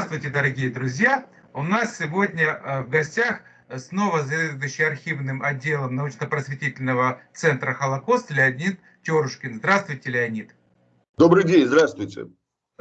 Здравствуйте, дорогие друзья! У нас сегодня э, в гостях снова заведующий архивным отделом научно-просветительного центра «Холокост» Леонид Терушкин. Здравствуйте, Леонид. Добрый день, здравствуйте.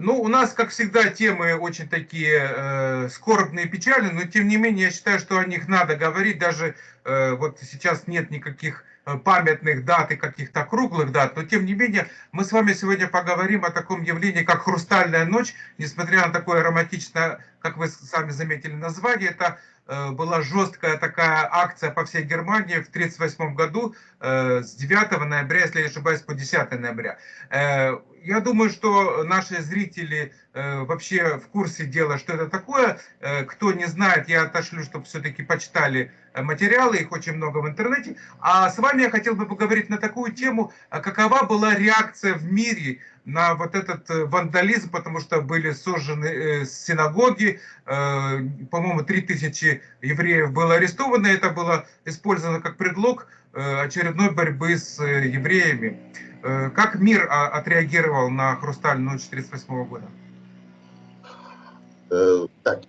Ну, у нас, как всегда, темы очень такие э, скорбные, печальные, но тем не менее, я считаю, что о них надо говорить. Даже э, вот сейчас нет никаких э, памятных дат и каких-то круглых дат, но тем не менее, мы с вами сегодня поговорим о таком явлении, как «Хрустальная ночь», несмотря на такое романтичное, как вы сами заметили, название, это Э, была жесткая такая акция по всей Германии в 1938 году э, с 9 ноября, если я не ошибаюсь, по 10 ноября. Э, я думаю, что наши зрители вообще в курсе дела, что это такое. Кто не знает, я отошлю, чтобы все-таки почитали материалы, их очень много в интернете. А с вами я хотел бы поговорить на такую тему, какова была реакция в мире на вот этот э, вандализм, потому что были сожжены э, синагоги, э, по-моему, 3000 евреев было арестовано, это было использовано как предлог очередной борьбы с евреями. Как мир а, отреагировал на «Хрустальную ночь» 1938 года? Так,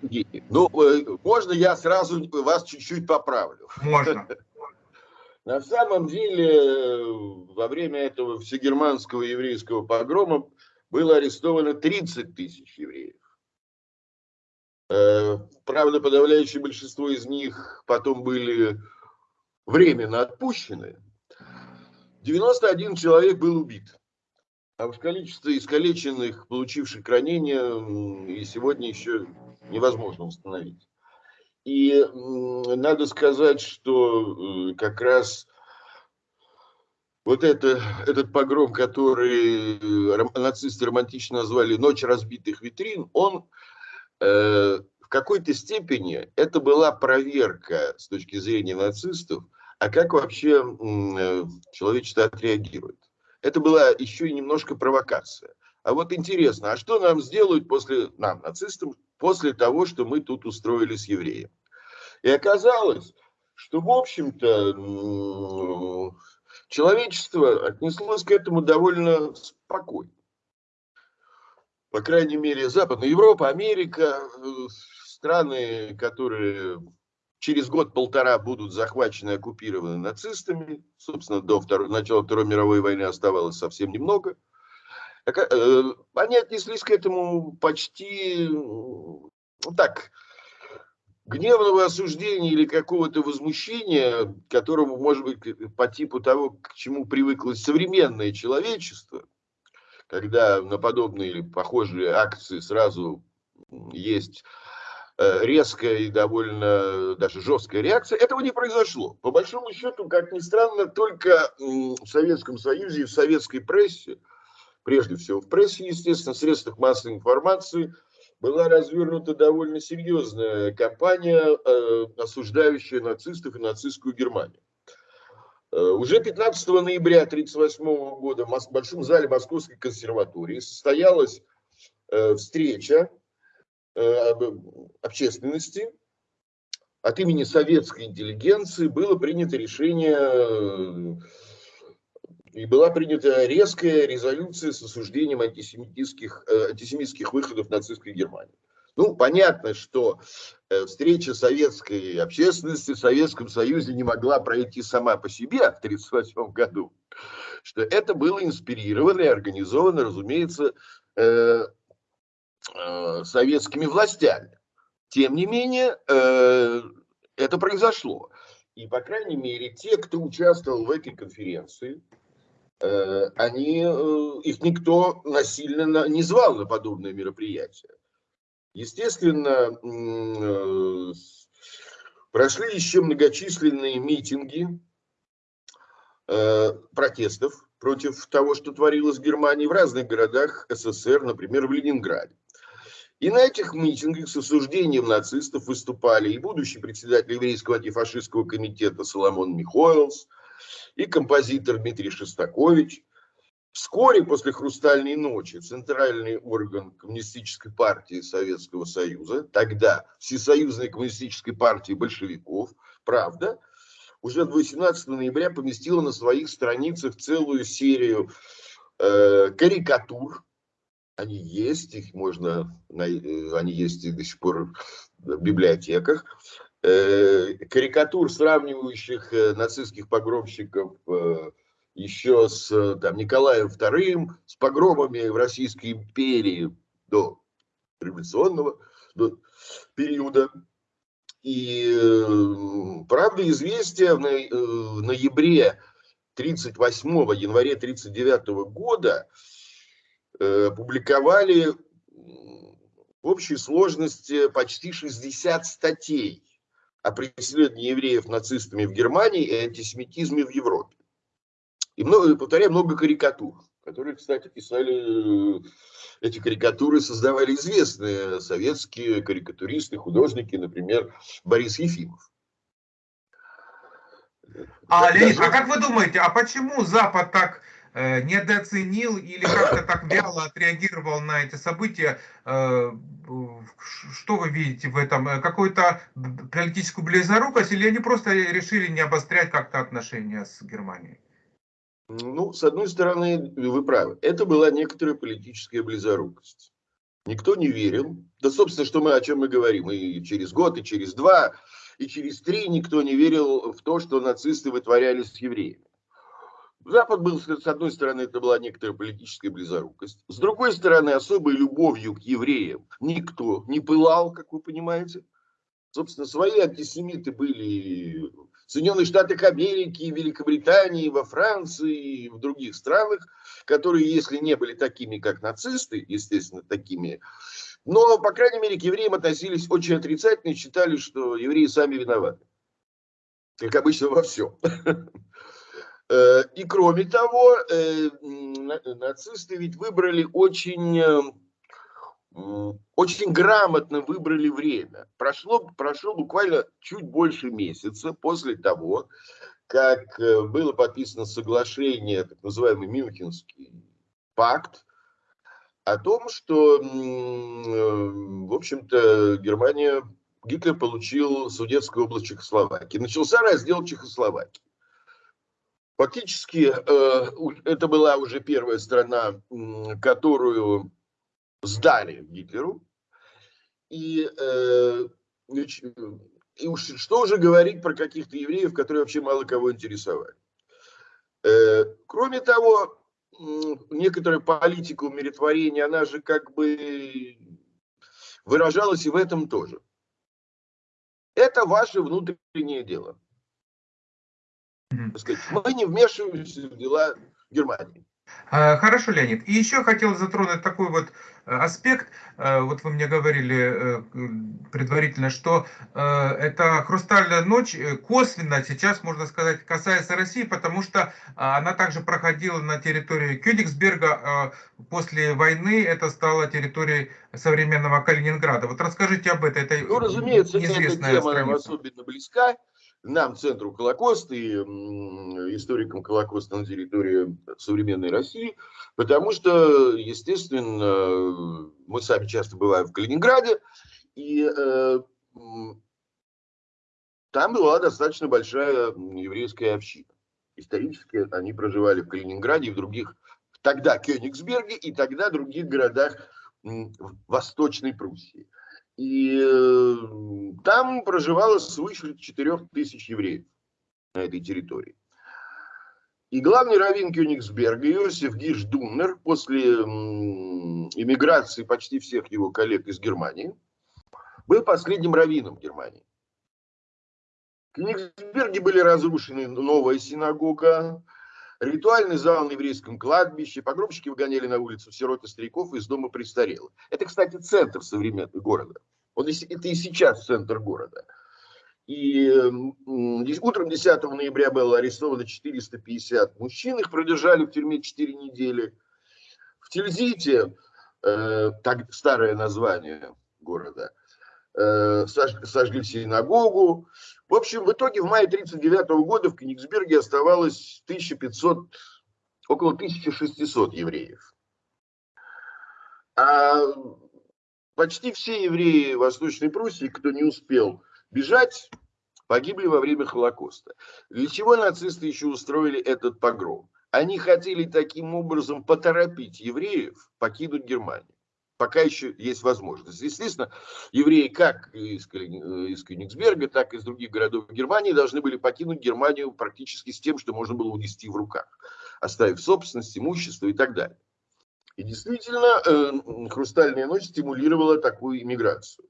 ну, можно я сразу вас чуть-чуть поправлю? Можно. На самом деле, во время этого всегерманского еврейского погрома было арестовано 30 тысяч евреев. Э, правда, подавляющее большинство из них потом были временно отпущены. 91 человек был убит. А уж количество искалеченных, получивших ранения, и сегодня еще невозможно установить. И надо сказать, что э, как раз вот это, этот погром, который э, нацисты романтично назвали «Ночь разбитых витрин», он э, в какой-то степени, это была проверка с точки зрения нацистов, а как вообще э, человечество отреагирует. Это была еще и немножко провокация. А вот интересно, а что нам сделают после, нам, нацистам, после того, что мы тут устроили с евреем? И оказалось, что, в общем-то, человечество отнеслось к этому довольно спокойно. По крайней мере, Западная Европа, Америка, страны, которые через год-полтора будут захвачены оккупированы нацистами, собственно, до второй, начала Второй мировой войны оставалось совсем немного, э, они отнеслись к этому почти ну, так, гневного осуждения или какого-то возмущения, которому, может быть, по типу того, к чему привыкло современное человечество, когда на подобные или похожие акции сразу есть резкая и довольно даже жесткая реакция, этого не произошло. По большому счету, как ни странно, только в Советском Союзе и в советской прессе, прежде всего в прессе, естественно, в средствах массовой информации – была развернута довольно серьезная кампания, э, осуждающая нацистов и нацистскую Германию. Э, уже 15 ноября 1938 года в Большом зале Московской консерватории состоялась э, встреча общественности. От имени советской интеллигенции было принято решение и была принята резкая резолюция с осуждением антисемитских, э, антисемитских выходов нацистской Германии. Ну, понятно, что э, встреча советской общественности в Советском Союзе не могла пройти сама по себе в 1938 году, что это было инспирировано и организовано, разумеется, э, советскими властями. Тем не менее, это произошло. И, по крайней мере, те, кто участвовал в этой конференции, Э, они, э, их никто насильно не звал на подобное мероприятие. Естественно, э, прошли еще многочисленные митинги протестов против того, что творилось в Германии в разных городах СССР, например, в Ленинграде. И на этих митингах с осуждением нацистов выступали и будущий председатель еврейского антифашистского комитета Соломон Михоэлс, и композитор Дмитрий Шостакович. Вскоре после «Хрустальной ночи» центральный орган Коммунистической партии Советского Союза, тогда Всесоюзной коммунистической партии большевиков, правда, уже 18 ноября поместила на своих страницах целую серию э, карикатур, они есть, их можно, э, они есть и до сих пор в библиотеках. Э, карикатур, сравнивающих э, нацистских погромщиков еще с там, Николаем II, с погромами в Российской империи до революционного до периода. И правда известия в ноябре 38 январе 39 года публиковали в общей сложности почти 60 статей о преследовании евреев нацистами в Германии и антисемитизме в Европе. И, много, повторяю, много карикатур, которые, кстати, писали, эти карикатуры создавали известные советские карикатуристы, художники, например, Борис Ефимов. А, Леонид, а как вы думаете, а почему Запад так Э, недооценил или как-то так вяло отреагировал на эти события. Э, что вы видите в этом? Э, какую-то политическую близорукость или они просто решили не обострять как-то отношения с Германией? Ну, с одной стороны, вы правы. Это была некоторая политическая близорукость. Никто не верил. Да, собственно, что мы, о чем мы говорим. И через год, и через два, и через три никто не верил в то, что нацисты вытворяли с евреями. Запад был, с одной стороны, это была некоторая политическая близорукость. С другой стороны, особой любовью к евреям никто не пылал, как вы понимаете. Собственно, свои антисемиты были в Соединенных Штатах Америки, Великобритании, во Франции и в других странах, которые, если не были такими, как нацисты, естественно, такими, но, по крайней мере, к евреям относились очень отрицательно и считали, что евреи сами виноваты. Как обычно во всем. Э, и кроме того, э, нацисты ведь выбрали очень, э, очень грамотно выбрали время. Прошло, прошло буквально чуть больше месяца после того, как было подписано соглашение, так называемый Мюнхенский пакт, о том, что, в общем-то, Германия, Гитлер получил Судетскую область Чехословакии. Начался раздел Чехословакии. Фактически э, это была уже первая страна, которую сдали Гитлеру. И, э, и уж что уже говорить про каких-то евреев, которые вообще мало кого интересовали. Э, кроме того, некоторая политика умиротворения, она же как бы выражалась и в этом тоже. Это ваше внутреннее дело. Сказать, мы не вмешиваемся в дела Германии. А, хорошо, Леонид. И еще хотел затронуть такой вот э, аспект. Э, вот вы мне говорили э, предварительно, что эта хрустальная ночь косвенно сейчас, можно сказать, касается России, потому что она также проходила на территории Кёнигсберга. После войны это стало территорией современного Калининграда. Вот расскажите об этом. Это ну, разумеется, эта тема нам особенно близка нам, Центру Холокоста и историкам Холокоста на территории современной России, потому что, естественно, мы сами часто бываем в Калининграде, и э, там была достаточно большая еврейская община. Исторически они проживали в Калининграде и в других, тогда Кёнигсберге и тогда других городах Восточной Пруссии. И э, там проживало свыше 4 тысяч евреев на этой территории. И главный раввин Кёнигсберга Иосиф Гиш Думнер после иммиграции почти всех его коллег из Германии был последним раввином Германии. В Кёнигсберге были разрушены новая синагога, Ритуальный зал на еврейском кладбище, погромщики выгоняли на улицу сирот и стариков из дома престарелых. Это, кстати, центр современного города. Он, это и сейчас центр города. И утром 10 ноября было арестовано 450 мужчин, их продержали в тюрьме 4 недели. В Тильзите, э, так, старое название города, сожгли синагогу. В общем, в итоге в мае 1939 года в Кенигсберге оставалось 1500, около 1600 евреев. А почти все евреи Восточной Пруссии, кто не успел бежать, погибли во время Холокоста. Для чего нацисты еще устроили этот погром? Они хотели таким образом поторопить евреев покинуть Германию. Пока еще есть возможность. Естественно, евреи как из, из Кёнигсберга, так и из других городов Германии должны были покинуть Германию практически с тем, что можно было унести в руках, оставив собственность, имущество и так далее. И действительно, э, «Хрустальная ночь» стимулировала такую иммиграцию.